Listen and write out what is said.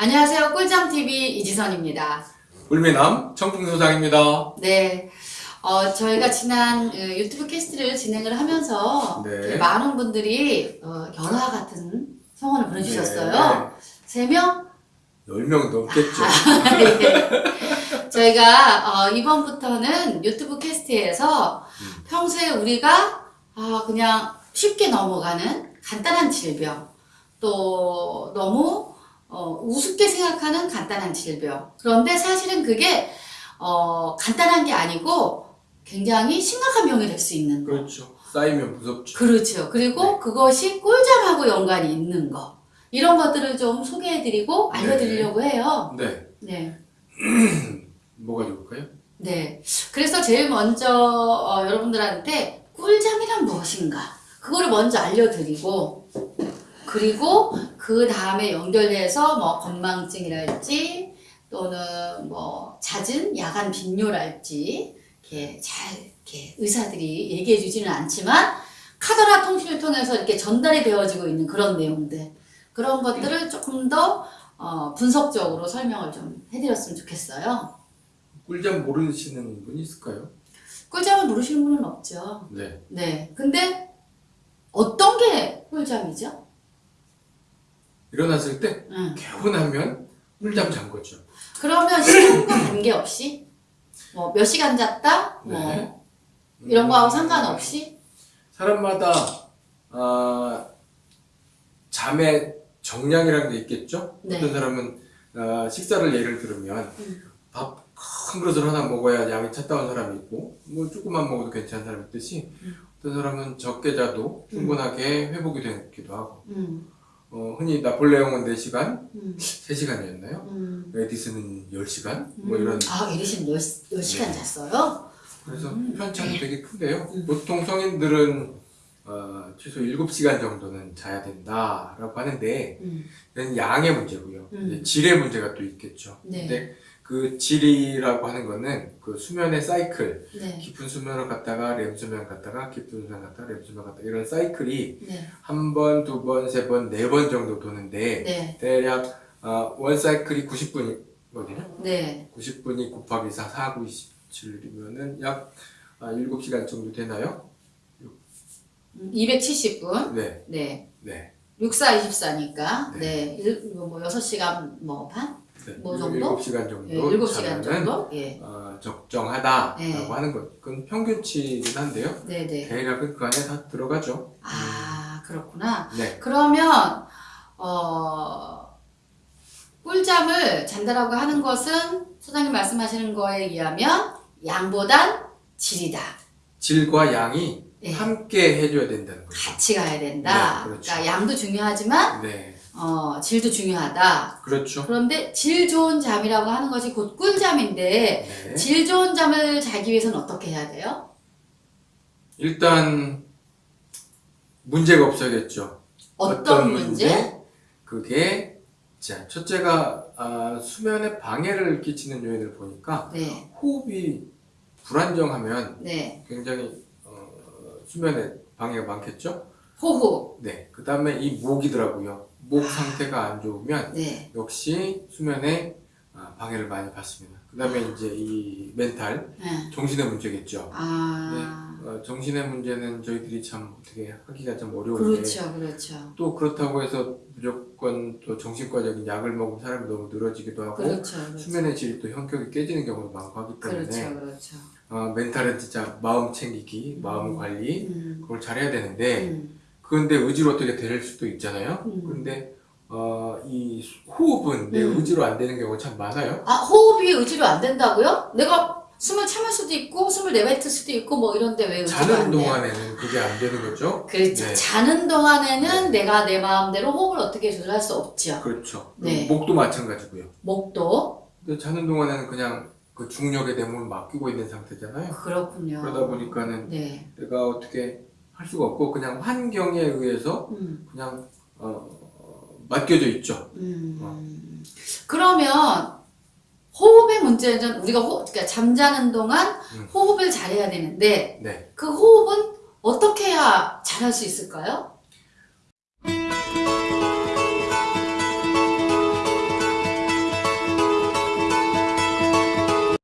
안녕하세요. 꿀잠TV 이지선입니다. 울미남 청풍소장입니다. 네. 어, 저희가 지난 어, 유튜브 캐스트를 진행을 하면서 네. 많은 분들이 어, 열화 같은 성원을 보내주셨어요. 네. 세 명? 10명 넘겠죠. 네. 저희가 어, 이번부터는 유튜브 캐스트에서 음. 평소에 우리가 아, 그냥 쉽게 넘어가는 간단한 질병 또 너무 어, 우습게 생각하는 간단한 질병 그런데 사실은 그게 어, 간단한 게 아니고 굉장히 심각한 병이 될 수 있는 거 그렇죠. 쌓이면 무섭죠. 그렇죠. 그리고 네. 그것이 꿀잠하고 연관이 있는 거 이런 것들을 좀 소개해드리고 네. 알려드리려고 해요. 네. 네. 뭐가 좋을까요? 네. 그래서 제일 먼저 어, 여러분들한테 꿀잠이란 무엇인가 그거를 먼저 알려드리고 그리고 그 다음에 연결해서 뭐 건망증이랄지 또는 뭐 잦은 야간 빈뇨랄지 이렇게 잘 이렇게 의사들이 얘기해 주지는 않지만 카더라 통신을 통해서 이렇게 전달이 되어지고 있는 그런 내용들 그런 것들을 조금 더 어, 분석적으로 설명을 좀 해드렸으면 좋겠어요. 꿀잠 모르시는 분 있을까요? 꿀잠을 모르시는 분은 없죠. 네. 네. 근데 어떤 게 꿀잠이죠? 일어났을 때 응. 개운하면 꿀잠 잔 거죠. 그러면 시간과 관계없이 뭐 몇 시간 잤다 뭐 네. 이런 거하고 음, 상관없이 사람마다 아, 잠의 정량이라는 게 있겠죠? 네. 어떤 사람은 아, 식사를 예를 들면 음. 밥큰 그릇을 하나 먹어야 양이 찼다는 사람이 있고 뭐 조금만 먹어도 괜찮은 사람이 있듯이 음. 어떤 사람은 적게 자도 충분하게 회복이 되기도 하고 음, 어, 흔히 나폴레옹은 4시간, 음, 3시간이었나요? 음. 에디슨은 10시간? 뭐 음. 이런 아 에디슨 10, 10 시간 네. 잤어요? 그래서 음. 편차가 되게 큰데요. 음. 보통 성인들은 어, 최소 7시간 정도는 자야 된다라고 하는데 음, 양의 문제고요. 음. 질의 문제가 또 있겠죠. 네. 근데 그 질이라고 하는 거는 그 수면의 사이클, 네. 깊은 수면을 갔다가 렘 수면 갔다가 깊은 수면 갔다가 렘 수면 갔다가 이런 사이클이 네. 한 번, 두 번, 세 번, 네 번 정도 도는데 네. 대략 어, 원 사이클이 90분이거든요. 네. 90분이 곱하기 4, 4, 9, 27이면은 약 아, 7시간 정도 되나요? 음, 270분. 네, 네. 네. 64, 24니까. 네. 네. 일, 뭐 6시간 뭐 반? 네. 뭐 정도? 7시간 정도. 예, 7시간 자면은, 정도? 예. 어, 적정하다라고 네. 하는 것. 그건 평균치긴 한데요. 네, 네. 대략은 그 안에 다 들어가죠. 아, 그렇구나. 네. 그러면 어 꿀잠을 잔다라고 하는 것은 소장님 말씀하시는 거에 의하면 양보단 질이다. 질과 양이 네. 함께 해줘야 된다는 거죠. 같이 가야 된다. 네, 그렇죠. 러니까 양도 중요하지만 네. 어 질도 중요하다. 그렇죠. 그런데 질 좋은 잠이라고 하는 것이 곧 꿀잠인데 네. 질 좋은 잠을 자기 위해서는 어떻게 해야 돼요? 일단 문제가 없어야겠죠. 어떤, 문제? 그게 자 첫째가 아, 수면에 방해를 끼치는 요인을 보니까 네, 호흡이 불안정하면 네. 굉장히 어, 수면에 방해가 많겠죠. 호흡. 네. 그 다음에 이 목이더라고요. 목 상태가 안 좋으면 네, 역시 수면에 아, 방해를 많이 받습니다. 그 다음에 이제 이 멘탈 네. 정신의 문제겠죠. 아, 어, 정신의 문제는 저희들이 참 어떻게 하기가 좀 어려운데 그렇죠, 그렇죠. 또 그렇다고 해서 무조건 또 정신과적인 약을 먹으면 사람이 너무 늘어지기도 하고 그렇죠, 그렇죠. 수면의 질이 또 형격이 깨지는 경우도 많고 하기 때문에 그렇죠, 그렇죠. 어, 멘탈은 진짜 마음 챙기기, 마음 관리 음, 그걸 잘해야 되는데 음, 그런데 의지로 어떻게 될 수도 있잖아요. 음. 그런데 어, 이 호흡은 내 음. 의지로 안 되는 경우가 참 많아요. 아, 호흡이 의지로 안 된다고요? 내가 숨을 참을 수도 있고, 숨을 내뱉을 수도 있고, 뭐 이런데 왜 자는? 동안에는 그게 안 되는 거죠. 그렇죠. 네. 자는 동안에는 내가 내 마음대로 호흡을 어떻게 조절할 수 없죠. 그렇죠. 네. 목도 마찬가지고요. 목도. 근데 자는 동안에는 그냥 그 중력에 대문을 맡기고 있는 상태잖아요. 그렇군요. 그러다 보니까는 네. 내가 어떻게 할 수가 없고 그냥 환경에 의해서 음, 그냥 어, 어, 맡겨져 있죠. 음. 그러면 호흡의 문제는 우리가 호, 그러니까 잠자는 동안 음. 호흡을 잘해야 되는데 네. 그 호흡은 어떻게 해야 잘할 수 있을까요?